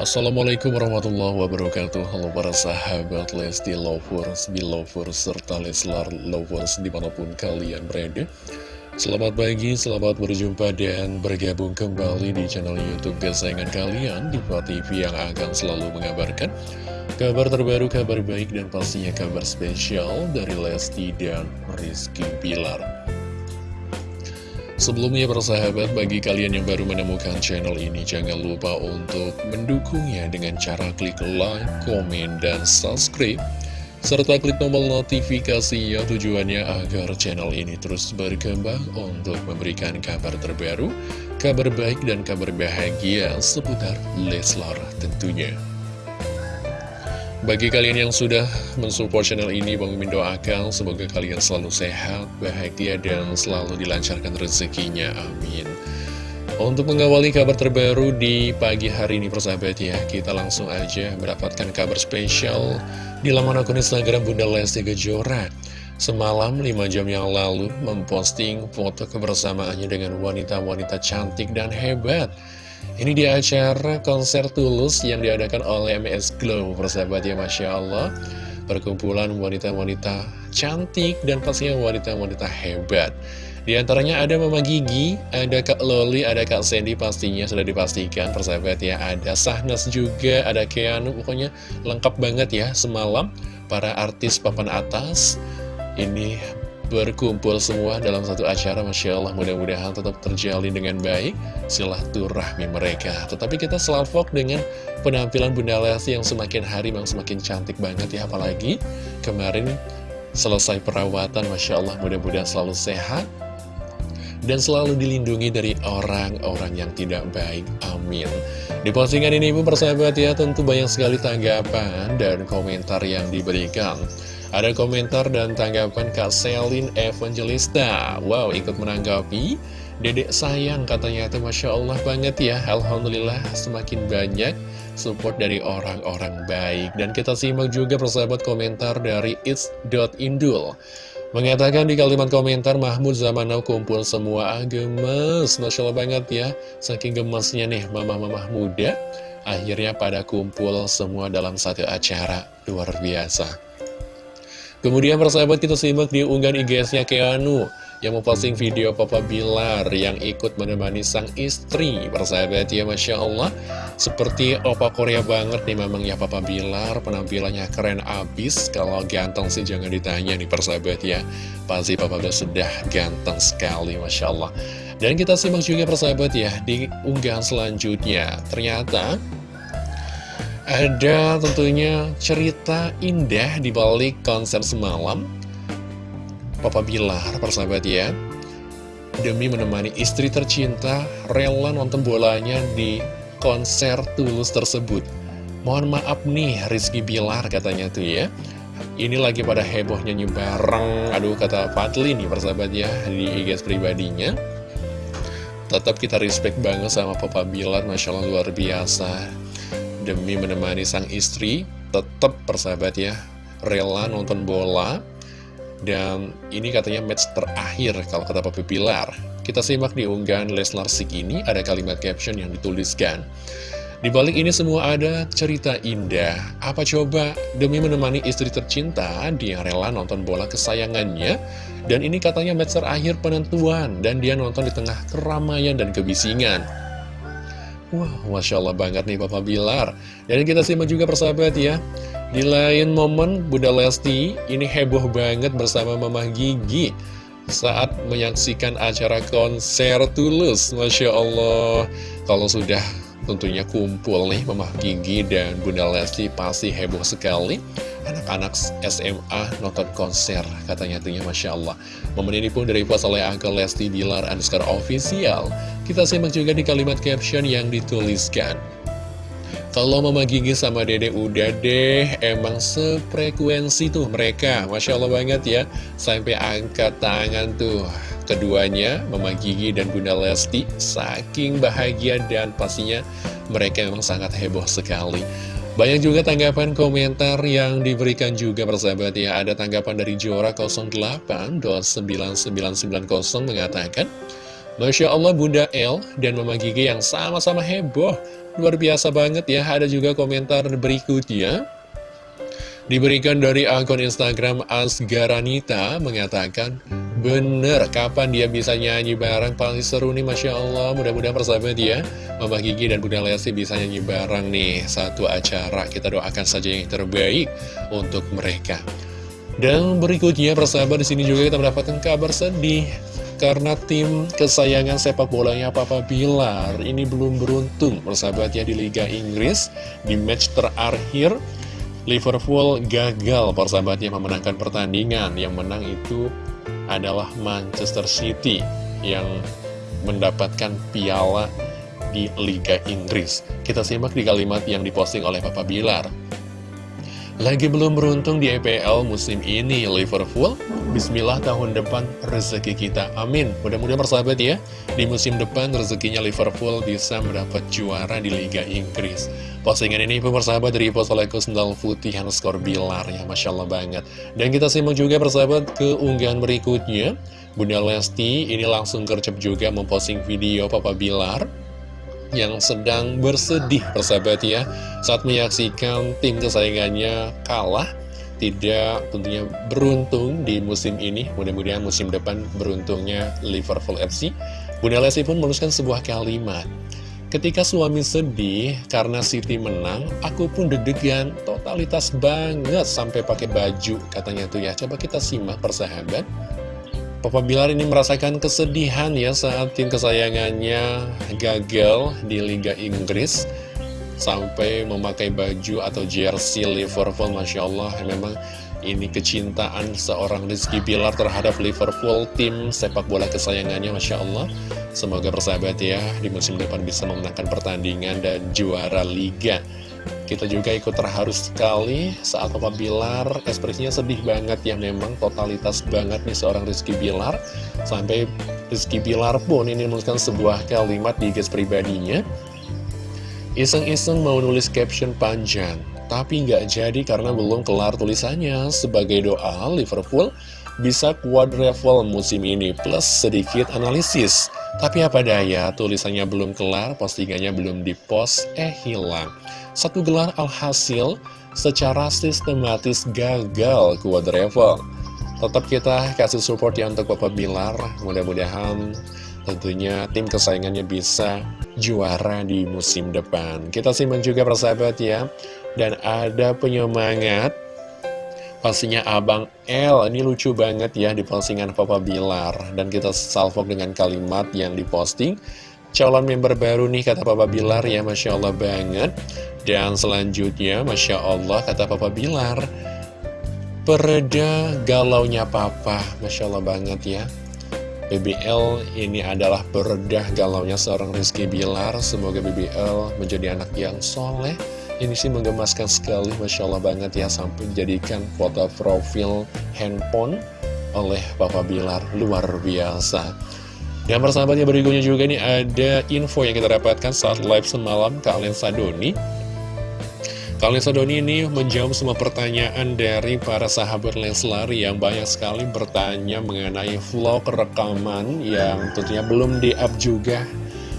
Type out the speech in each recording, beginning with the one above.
Assalamualaikum warahmatullahi wabarakatuh. Halo para sahabat Lesti Lovers, Belovers, serta Leslar Lovers di mana pun kalian berada. Selamat pagi, selamat berjumpa dan bergabung kembali di channel Youtube kesayangan kalian Diva TV yang akan selalu mengabarkan Kabar terbaru, kabar baik, dan pastinya kabar spesial dari Lesti dan Rizky Bilar Sebelumnya persahabat, bagi kalian yang baru menemukan channel ini, jangan lupa untuk mendukungnya dengan cara klik like, komen, dan subscribe. Serta klik tombol notifikasinya tujuannya agar channel ini terus berkembang untuk memberikan kabar terbaru, kabar baik, dan kabar bahagia seputar Leslar tentunya. Bagi kalian yang sudah mensupport channel ini, Bang Mimin doakan semoga kalian selalu sehat, bahagia, dan selalu dilancarkan rezekinya. Amin. Untuk mengawali kabar terbaru di pagi hari ini persahabat ya, kita langsung aja mendapatkan kabar spesial di laman akun Instagram Bunda Lesti Kejora. Semalam 5 jam yang lalu memposting foto kebersamaannya dengan wanita-wanita cantik dan hebat. Ini di acara konser Tulus yang diadakan oleh MS Glow, persahabat ya Masya Allah. Perkumpulan wanita-wanita cantik dan pastinya wanita-wanita hebat. Di antaranya ada Mama Gigi, ada Kak Loli, ada Kak Sandy pastinya sudah dipastikan persahabat ya. Ada Sahnas juga, ada Keanu, pokoknya lengkap banget ya semalam para artis papan atas. Ini berkumpul semua dalam satu acara Masya Allah mudah-mudahan tetap terjalin dengan baik silaturahmi mereka tetapi kita selalu dengan penampilan Bunda Lesti yang semakin hari memang semakin cantik banget ya apalagi kemarin selesai perawatan Masya Allah mudah-mudahan selalu sehat dan selalu dilindungi dari orang-orang yang tidak baik. Amin. Di postingan ini pun persahabat ya tentu banyak sekali tanggapan dan komentar yang diberikan. Ada komentar dan tanggapan Kak Selin Evangelista. Wow, ikut menanggapi. Dedek sayang katanya. Itu Masya Allah banget ya. Alhamdulillah semakin banyak support dari orang-orang baik. Dan kita simak juga persahabat komentar dari it's.indul Mengatakan di kalimat komentar Mahmud zaman now kumpul semua ah, gemes. Masya Allah banget ya. Saking gemesnya nih mama-mama muda Akhirnya pada kumpul semua dalam satu acara. Luar biasa Kemudian persahabat kita simak di unggahan IG-nya Keanu yang memposting video Papa Bilar yang ikut menemani sang istri. Persahabat ya Masya Allah. Seperti opa Korea banget nih memang ya Papa Bilar. Penampilannya keren abis. Kalau ganteng sih jangan ditanya nih persahabat ya. Pasti Papa udah sudah ganteng sekali Masya Allah. Dan kita simak juga persahabat ya di unggahan selanjutnya. Ternyata ada tentunya cerita indah di balik konser semalam. Papa Bilar, persahabat ya. Demi menemani istri tercinta rela nonton bolanya di konser Tulus tersebut. Mohon maaf nih Rizky Bilar katanya tuh ya. Ini lagi pada heboh nyanyi bareng Aduh kata Fadli nih persahabat ya Di IG pribadinya. Tetap kita respect banget sama Papa Bilar Masya Allah luar biasa demi menemani sang istri tetap persahabat ya rela nonton bola dan ini katanya match terakhir kalau kata Papi Pilar kita simak di unggahan Leslar Sik ini ada kalimat caption yang dituliskan di balik ini semua ada cerita indah. Apa coba demi menemani istri tercinta, dia rela nonton bola kesayangannya. Dan ini katanya match terakhir penentuan, dan dia nonton di tengah keramaian dan kebisingan. Wah, Masya Allah banget nih Papa Bilar. Dan kita simak juga persahabat ya. Di lain momen, Bunda Lesti ini heboh banget bersama Mama Gigi saat menyaksikan acara konser Tulus. Masya Allah, kalau sudah tentunya kumpul nih Mama Gigi dan Bunda Lesti pasti heboh sekali. Anak-anak SMA nonton konser, katanya tuhnya Masya Allah. Momen ini pun dari puas oleh Uncle Lesti Bilar underscore official. Kita simak juga di kalimat caption yang dituliskan. Kalau Mama Gigi sama Dede udah deh, emang sefrekuensi tuh mereka. Masya Allah banget ya, sampai angkat tangan tuh. Keduanya, Mama Gigi dan Bunda Lesti, saking bahagia dan pastinya mereka memang sangat heboh sekali. Banyak juga tanggapan komentar yang diberikan juga persahabat ya. Ada tanggapan dari Jora 08.9990 mengatakan, Masya Allah Bunda El dan Mama Gigi yang sama-sama heboh luar biasa banget ya Ada juga komentar berikutnya Diberikan dari akun Instagram Asgaranita mengatakan Bener, kapan dia bisa nyanyi bareng? Paling seru nih Masya Allah. Mudah-mudahan persahabat ya Mama Gigi dan Bunda Lesti bisa nyanyi bareng nih. Satu acara, kita doakan saja yang terbaik untuk mereka. Dan berikutnya persahabat di sini juga kita mendapatkan kabar sedih. Karena tim kesayangan sepak bolanya Papa Bilar ini belum beruntung persahabatnya di Liga Inggris. Di match terakhir Liverpool gagal. Persahabatnya memenangkan pertandingan. Yang menang itu adalah Manchester City yang mendapatkan piala di Liga Inggris. Kita simak di kalimat yang diposting oleh Papa Bilar lagi belum beruntung di EPL musim ini Liverpool. Bismillah tahun depan rezeki kita. Amin. Mudah-mudahan persahabat ya. Di musim depan rezekinya Liverpool bisa mendapat juara di Liga Inggris. Postingan ini pun dari post oleh Kusndal Putih skor Bilar ya Masya Allah banget. Dan kita simak juga persahabat ke unggahan berikutnya. Bunda Lesti ini langsung kercep juga memposting video Papa Bilar yang sedang bersedih persahabat ya saat menyaksikan tim kesayangannya kalah tidak tentunya beruntung di musim ini mudah-mudahan musim depan beruntungnya Liverpool FC Bunda Lesti pun menuliskan sebuah kalimat Ketika suami sedih karena Siti menang, aku pun deg-degan, totalitas banget sampai pakai baju, katanya tuh ya. Coba kita simak persahabat. Papa Bilar ini merasakan kesedihan ya saat tim kesayangannya gagal di Liga Inggris. Sampai memakai baju atau jersey Liverpool Masya Allah memang ini kecintaan seorang Rizky Bilar terhadap Liverpool tim sepak bola kesayangannya Masya Allah. Semoga persahabat ya di musim depan bisa memenangkan pertandingan dan juara Liga kita juga ikut terharu sekali saat Papa Bilar ekspresinya sedih banget ya memang totalitas banget nih seorang Rizky Bilar. Sampai Rizky Bilar pun ini menuliskan sebuah kalimat di guys pribadinya. Iseng-iseng mau nulis caption panjang tapi nggak jadi karena belum kelar tulisannya. Sebagai doa Liverpool bisa quadruple musim ini plus sedikit analisis. Tapi apa daya tulisannya belum kelar postingannya belum dipost eh hilang satu gelar alhasil secara sistematis gagal quadruple. Tetap kita kasih support ya untuk Bapak Bilar, mudah-mudahan tentunya tim kesayangannya bisa juara di musim depan. Kita simak juga persahabat ya, dan ada penyemangat. Pastinya Abang L, ini lucu banget ya di postingan Papa Bilar. Dan kita salvok dengan kalimat yang diposting Calon member baru nih kata Papa Bilar ya Masya Allah banget dan selanjutnya, Masya Allah, kata Papa Bilar, pereda galaunya Papa, Masya Allah banget ya. BBL ini adalah pereda galaunya seorang Rizky Bilar. Semoga BBL menjadi anak yang soleh. Ini sih menggemaskan sekali, Masya Allah banget ya, sampai dijadikan foto profil handphone oleh Papa Bilar. Luar biasa. Dan persahabatnya berikutnya juga nih ada info yang kita dapatkan saat live semalam Kalian Sadoni. Kalian Sadoni ini menjawab semua pertanyaan dari para sahabat Leslar yang banyak sekali bertanya mengenai vlog rekaman yang tentunya belum di-up juga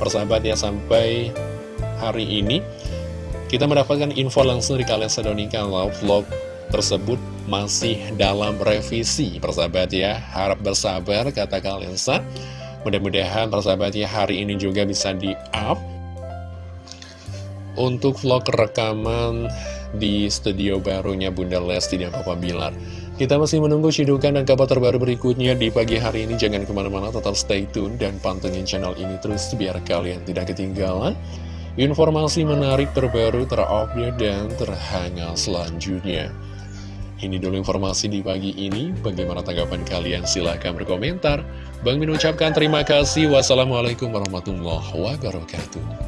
persahabat ya sampai hari ini. Kita mendapatkan info langsung di kalian Sadoni kalau vlog tersebut masih dalam revisi persahabat ya. Harap bersabar kata kalian sa mudah-mudahan persahabat ya hari ini juga bisa di-up untuk vlog rekaman di studio barunya Bunda Lesti dan Papa Bilar. Kita masih menunggu cidukan dan kabar terbaru berikutnya di pagi hari ini. Jangan ke mana-mana, tetap stay tune dan pantengin channel ini terus biar kalian tidak ketinggalan. Informasi menarik terbaru, terupdate, dan terhangat selanjutnya. Ini dulu informasi di pagi ini. Bagaimana tanggapan kalian? Silahkan berkomentar. Bang Min ucapkan terima kasih. Wassalamualaikum warahmatullahi wabarakatuh.